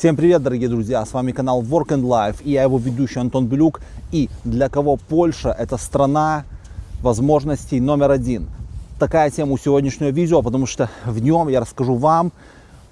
Всем привет, дорогие друзья! С вами канал Work and Life и я его ведущий Антон Белюк. И для кого Польша это страна возможностей номер один. Такая тема у сегодняшнего видео, потому что в нем я расскажу вам,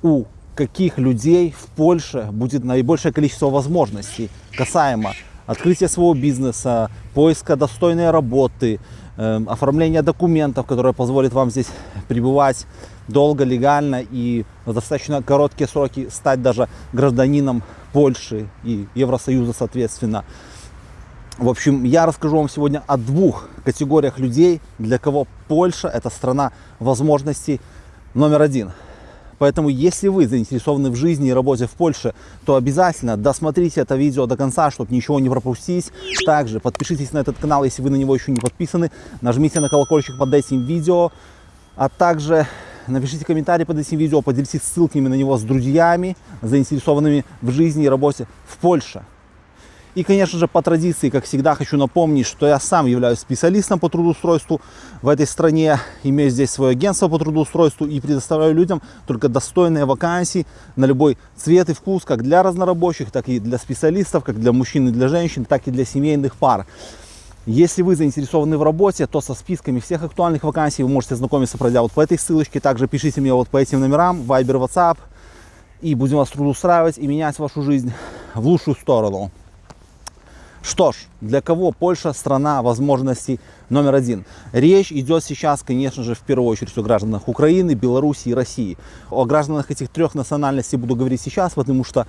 у каких людей в Польше будет наибольшее количество возможностей касаемо открытия своего бизнеса, поиска достойной работы, э, оформления документов, которые позволят вам здесь пребывать долго, легально и в достаточно короткие сроки стать даже гражданином Польши и Евросоюза соответственно. В общем, я расскажу вам сегодня о двух категориях людей, для кого Польша это страна возможностей номер один. Поэтому, если вы заинтересованы в жизни и работе в Польше, то обязательно досмотрите это видео до конца, чтобы ничего не пропустить. Также подпишитесь на этот канал, если вы на него еще не подписаны. Нажмите на колокольчик под этим видео. А также Напишите комментарий под этим видео, поделитесь ссылками на него с друзьями, заинтересованными в жизни и работе в Польше. И, конечно же, по традиции, как всегда, хочу напомнить, что я сам являюсь специалистом по трудоустройству в этой стране, имею здесь свое агентство по трудоустройству и предоставляю людям только достойные вакансии на любой цвет и вкус, как для разнорабочих, так и для специалистов, как для мужчин и для женщин, так и для семейных пар. Если вы заинтересованы в работе, то со списками всех актуальных вакансий вы можете знакомиться, пройдя вот по этой ссылочке. Также пишите мне вот по этим номерам, Viber, WhatsApp. И будем вас трудоустраивать и менять вашу жизнь в лучшую сторону. Что ж, для кого Польша страна возможностей номер один? Речь идет сейчас, конечно же, в первую очередь о гражданах Украины, Беларуси и России. О гражданах этих трех национальностей буду говорить сейчас, потому что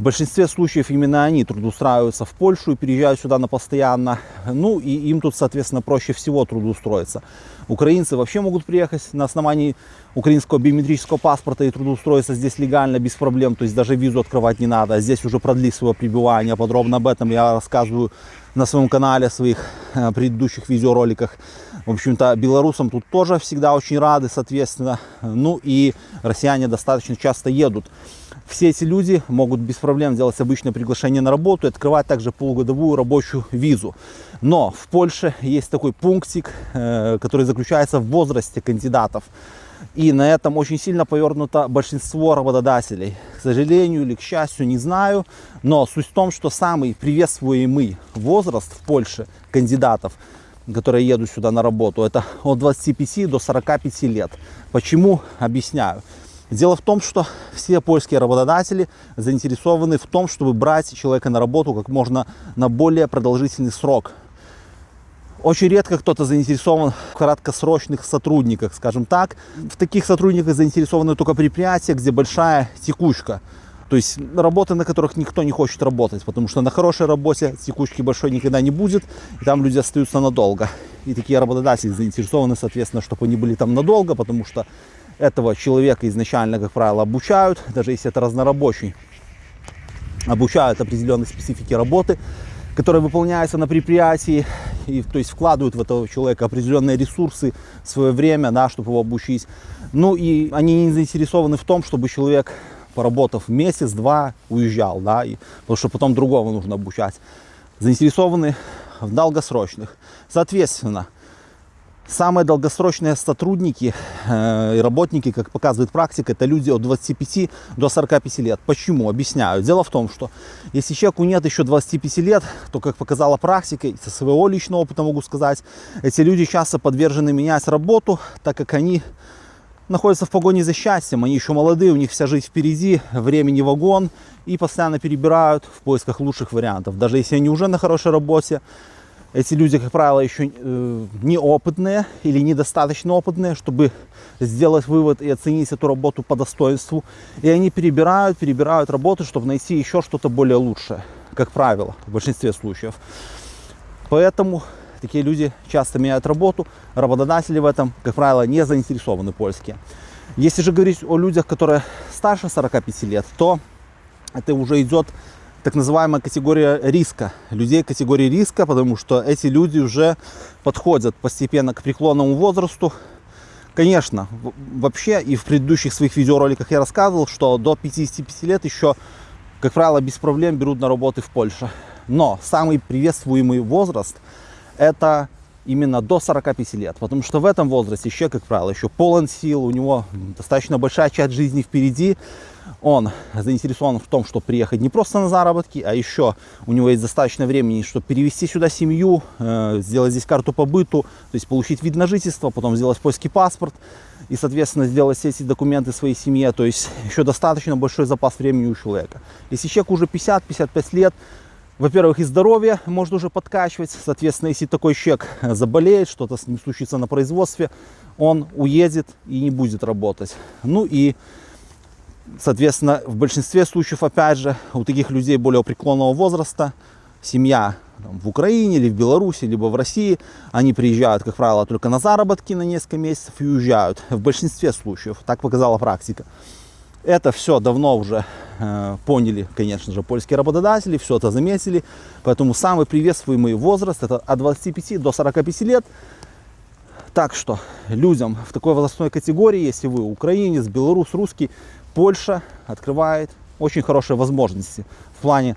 в большинстве случаев именно они трудоустраиваются в Польшу и переезжают сюда на постоянно. Ну и им тут, соответственно, проще всего трудоустроиться. Украинцы вообще могут приехать на основании украинского биометрического паспорта и трудоустроиться здесь легально, без проблем. То есть даже визу открывать не надо. Здесь уже продлить свое пребывание. Подробно об этом я рассказываю на своем канале, в своих э, предыдущих видеороликах. В общем-то, белорусам тут тоже всегда очень рады, соответственно. Ну и россияне достаточно часто едут все эти люди могут без проблем сделать обычное приглашение на работу и открывать также полугодовую рабочую визу. Но в Польше есть такой пунктик, э, который заключается в возрасте кандидатов. И на этом очень сильно повернуто большинство работодателей. К сожалению или к счастью, не знаю. Но суть в том, что самый приветствуемый возраст в Польше кандидатов, которые едут сюда на работу, это от 25 до 45 лет. Почему? Объясняю. Дело в том, что все польские работодатели заинтересованы в том, чтобы брать человека на работу как можно на более продолжительный срок. Очень редко кто-то заинтересован в краткосрочных сотрудниках, скажем так. В таких сотрудниках заинтересованы только предприятия, где большая текучка. То есть работы, на которых никто не хочет работать, потому что на хорошей работе текучки большой никогда не будет, и там люди остаются надолго. И такие работодатели заинтересованы, соответственно, чтобы они были там надолго, потому что этого человека изначально, как правило, обучают, даже если это разнорабочий, обучают определенной специфике работы, которая выполняется на предприятии, и, то есть вкладывают в этого человека определенные ресурсы, свое время, да, чтобы его обучить. Ну и они не заинтересованы в том, чтобы человек, поработав месяц-два, уезжал, да, и, потому что потом другого нужно обучать. Заинтересованы в долгосрочных. Соответственно, Самые долгосрочные сотрудники э, и работники, как показывает практика, это люди от 25 до 45 лет. Почему? Объясняю. Дело в том, что если человеку нет еще 25 лет, то, как показала практика, со своего личного опыта могу сказать, эти люди часто подвержены менять работу, так как они находятся в погоне за счастьем, они еще молодые, у них вся жизнь впереди, времени вагон, и постоянно перебирают в поисках лучших вариантов. Даже если они уже на хорошей работе, эти люди, как правило, еще э, неопытные или недостаточно опытные, чтобы сделать вывод и оценить эту работу по достоинству. И они перебирают, перебирают работы, чтобы найти еще что-то более лучшее, как правило, в большинстве случаев. Поэтому такие люди часто меняют работу, работодатели в этом, как правило, не заинтересованы польские. Если же говорить о людях, которые старше 45 лет, то это уже идет так называемая категория риска, людей категории риска, потому что эти люди уже подходят постепенно к преклонному возрасту. Конечно, вообще и в предыдущих своих видеороликах я рассказывал, что до 55 лет еще, как правило, без проблем берут на работы в Польше. Но самый приветствуемый возраст это именно до 45 лет, потому что в этом возрасте еще, как правило, еще полон сил, у него достаточно большая часть жизни впереди, он заинтересован в том, чтобы приехать не просто на заработки, а еще у него есть достаточно времени, чтобы перевести сюда семью, э, сделать здесь карту по быту, то есть получить вид на жительство, потом сделать польский паспорт и, соответственно, сделать все эти документы своей семье. То есть еще достаточно большой запас времени у человека. Если человек уже 50-55 лет, во-первых, и здоровье может уже подкачивать. Соответственно, если такой человек заболеет, что-то с ним случится на производстве, он уедет и не будет работать. Ну и, соответственно, в большинстве случаев, опять же, у таких людей более преклонного возраста, семья там, в Украине или в Беларуси, либо в России, они приезжают, как правило, только на заработки на несколько месяцев и уезжают. В большинстве случаев, так показала практика. Это все давно уже э, поняли, конечно же, польские работодатели, все это заметили. Поэтому самый приветствуемый возраст это от 25 до 45 лет. Так что людям в такой возрастной категории, если вы украинец, белорус, русский, Польша открывает очень хорошие возможности в плане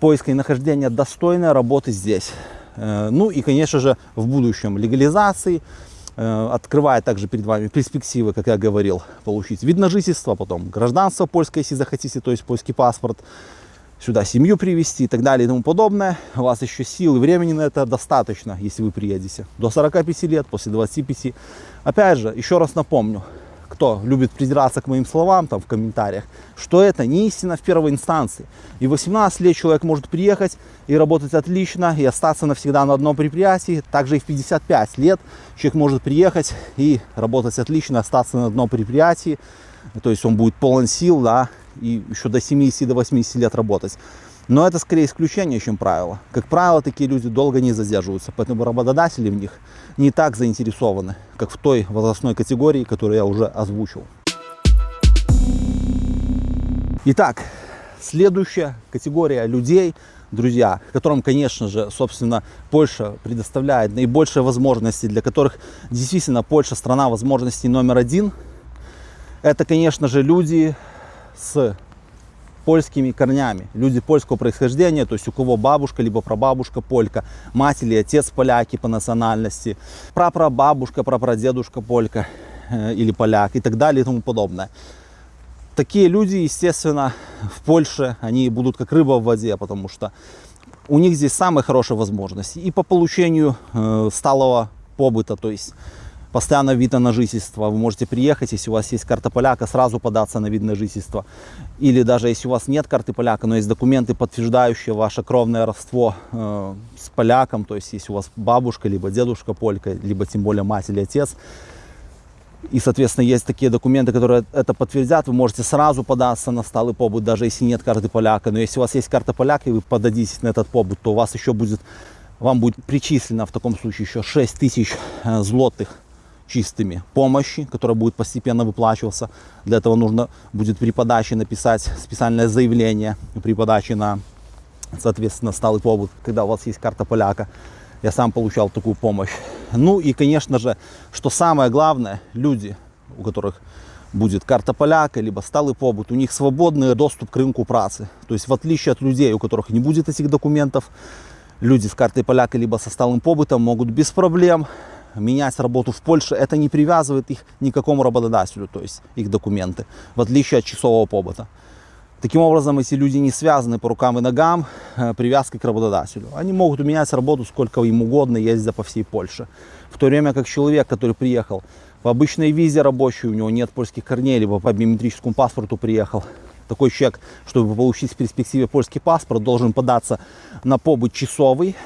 поиска и нахождения достойной работы здесь. Э, ну и, конечно же, в будущем легализации, Э, открывает также перед вами перспективы, как я говорил, получить вид на жительство, потом гражданство польское, если захотите, то есть польский паспорт, сюда семью привести и так далее и тому подобное. У вас еще сил и времени на это достаточно, если вы приедете. До 45 лет, после 25. Опять же, еще раз напомню, кто любит придираться к моим словам там в комментариях, что это не истина в первой инстанции. И 18 лет человек может приехать и работать отлично, и остаться навсегда на одном предприятии. Также и в 55 лет человек может приехать и работать отлично, остаться на одном предприятии. То есть он будет полон сил, да, и еще до 70, до 80 лет работать. Но это скорее исключение, чем правило. Как правило, такие люди долго не задерживаются, поэтому работодатели в них не так заинтересованы, как в той возрастной категории, которую я уже озвучил. Итак, следующая категория людей, друзья, которым, конечно же, собственно, Польша предоставляет наибольшие возможности, для которых действительно Польша страна возможностей номер один. Это, конечно же, люди с польскими корнями. Люди польского происхождения, то есть у кого бабушка, либо прабабушка полька, мать или отец поляки по национальности, прапрабабушка, прапрадедушка полька э, или поляк и так далее и тому подобное. Такие люди, естественно, в Польше, они будут как рыба в воде, потому что у них здесь самые хорошие возможности и по получению э, сталого побыта, то есть постоянно вид на жительство. Вы можете приехать, если у вас есть карта поляка, сразу податься на вид на жительство. Или даже если у вас нет карты поляка, но есть документы, подтверждающие ваше кровное родство э, с поляком, то есть если у вас бабушка, либо дедушка полька, либо тем более мать или отец, и, соответственно, есть такие документы, которые это подтвердят. Вы можете сразу податься на сталый побыт, даже если нет карты поляка. Но если у вас есть карта поляка, и вы подадитесь на этот побыт, то у вас еще будет, вам будет причислено в таком случае еще 6 тысяч э, злотых чистыми помощи, которая будет постепенно выплачиваться. Для этого нужно будет при подаче написать специальное заявление, при подаче на, соответственно, сталый побыт, когда у вас есть карта поляка. Я сам получал такую помощь. Ну и, конечно же, что самое главное, люди, у которых будет карта поляка, либо сталый побыт, у них свободный доступ к рынку працы. То есть в отличие от людей, у которых не будет этих документов, люди с картой поляка, либо со сталым побытом могут без проблем менять работу в Польше, это не привязывает их ни к какому работодателю, то есть их документы, в отличие от часового побыта. Таким образом, эти люди не связаны по рукам и ногам э, привязкой к работодателю. Они могут менять работу сколько им угодно, ездя по всей Польше. В то время как человек, который приехал по обычной визе рабочей, у него нет польских корней, либо по биометрическому паспорту приехал, такой человек, чтобы получить в перспективе польский паспорт, должен податься на побыт часовый,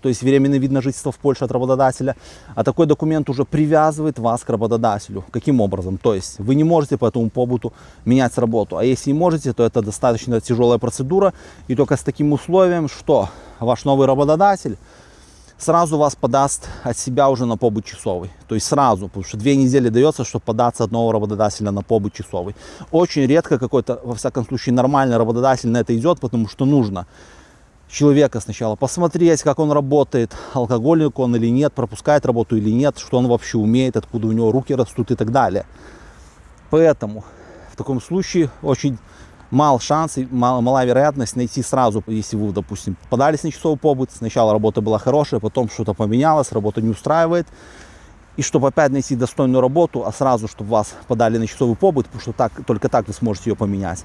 то есть временный вид на жительство в Польше от работодателя, а такой документ уже привязывает вас к работодателю. Каким образом? То есть вы не можете по этому побыту менять работу, а если и можете, то это достаточно тяжелая процедура, и только с таким условием, что ваш новый работодатель сразу вас подаст от себя уже на побыт часовый. То есть сразу, потому что две недели дается, чтобы податься от нового работодателя на побыт часовый. Очень редко какой-то, во всяком случае, нормальный работодатель на это идет, потому что нужно человека сначала, посмотреть, как он работает, алкогольник он или нет, пропускает работу или нет, что он вообще умеет, откуда у него руки растут и так далее. Поэтому в таком случае очень мал шанс и мал, мала вероятность найти сразу, если вы, допустим, подались на часовой побыт, сначала работа была хорошая, потом что-то поменялось, работа не устраивает, и чтобы опять найти достойную работу, а сразу, чтобы вас подали на часовой побыт, потому что так, только так вы сможете ее поменять.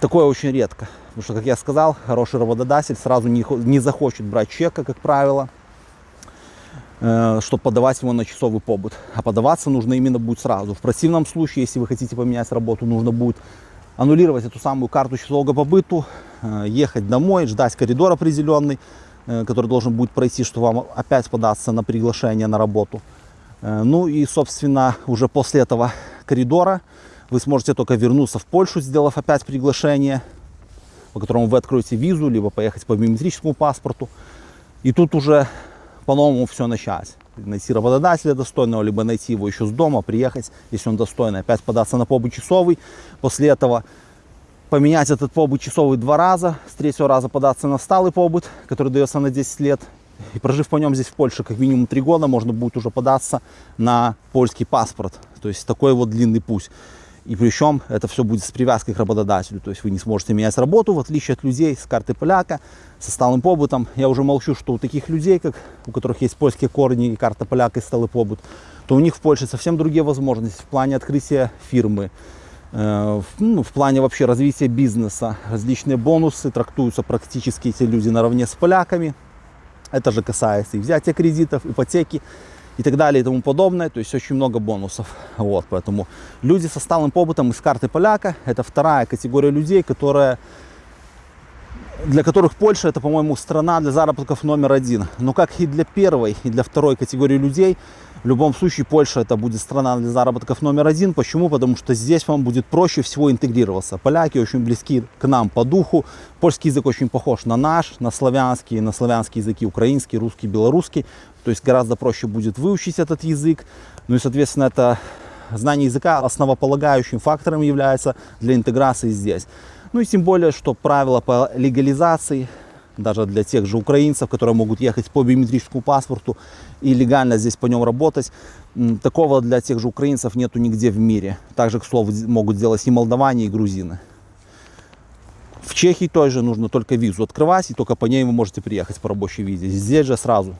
Такое очень редко, потому что, как я сказал, хороший работодатель сразу не, не захочет брать чека, как правило, э, чтобы подавать его на часовый побыт. А подаваться нужно именно будет сразу. В противном случае, если вы хотите поменять работу, нужно будет аннулировать эту самую карту часового побыту, э, ехать домой, ждать коридор определенный, э, который должен будет пройти, чтобы вам опять податься на приглашение на работу. Э, ну и, собственно, уже после этого коридора вы сможете только вернуться в Польшу, сделав опять приглашение, по которому вы откроете визу, либо поехать по биометрическому паспорту. И тут уже по-новому все начать найти работодателя достойного, либо найти его еще с дома, приехать, если он достойный, опять податься на побыт часовый. После этого поменять этот побыт часовый два раза, с третьего раза податься на сталый побыт, который дается на 10 лет. И прожив по нем здесь в Польше как минимум 3 года, можно будет уже податься на польский паспорт. То есть такой вот длинный путь. И причем это все будет с привязкой к работодателю. То есть вы не сможете менять работу, в отличие от людей с карты поляка, со сталым побытом. Я уже молчу, что у таких людей, как, у которых есть польские корни и карта поляка и сталый побыт, то у них в Польше совсем другие возможности в плане открытия фирмы, э, в, ну, в плане вообще развития бизнеса. Различные бонусы трактуются практически эти люди наравне с поляками. Это же касается и взятия кредитов, ипотеки и так далее и тому подобное. То есть очень много бонусов. Вот, поэтому люди со сталым побытом из карты поляка – это вторая категория людей, которая для которых Польша это, по-моему, страна для заработков номер один. Но как и для первой, и для второй категории людей, в любом случае Польша это будет страна для заработков номер один. Почему? Потому что здесь вам будет проще всего интегрироваться. Поляки очень близки к нам по духу. Польский язык очень похож на наш, на славянский, на славянские языки украинский, русский, белорусский. То есть гораздо проще будет выучить этот язык. Ну и, соответственно, это знание языка основополагающим фактором является для интеграции здесь. Ну и тем более, что правила по легализации даже для тех же украинцев, которые могут ехать по биометрическому паспорту и легально здесь по нем работать. Такого для тех же украинцев нету нигде в мире. Также, к слову, могут делать и молдаване, и грузины. В Чехии тоже нужно только визу открывать, и только по ней вы можете приехать по рабочей визе. Здесь же сразу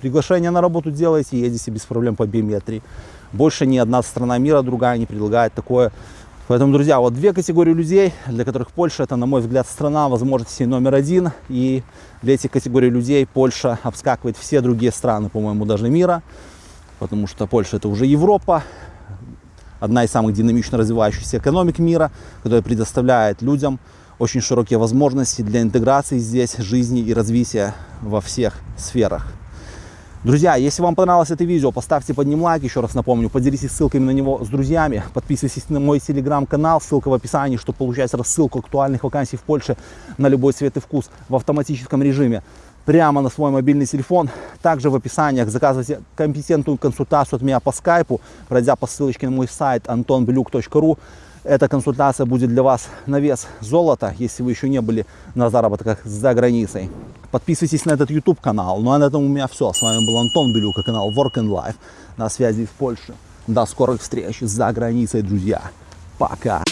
приглашение на работу делаете, едете без проблем по биометрии. Больше ни одна страна мира другая не предлагает такое Поэтому, друзья, вот две категории людей, для которых Польша это, на мой взгляд, страна возможностей номер один. И для этих категорий людей Польша обскакивает все другие страны, по-моему, даже мира. Потому что Польша это уже Европа, одна из самых динамично развивающихся экономик мира, которая предоставляет людям очень широкие возможности для интеграции здесь, жизни и развития во всех сферах. Друзья, если вам понравилось это видео, поставьте под ним лайк, еще раз напомню, поделитесь ссылками на него с друзьями, подписывайтесь на мой телеграм-канал, ссылка в описании, чтобы получать рассылку актуальных вакансий в Польше на любой цвет и вкус в автоматическом режиме прямо на свой мобильный телефон. Также в описаниях заказывайте компетентную консультацию от меня по скайпу, пройдя по ссылочке на мой сайт antonbeluk.ru. Эта консультация будет для вас на вес золота, если вы еще не были на заработках за границей. Подписывайтесь на этот YouTube канал. Ну а на этом у меня все. С вами был Антон Белюка, канал Work and Life. На связи в Польше. До скорых встреч за границей, друзья. Пока.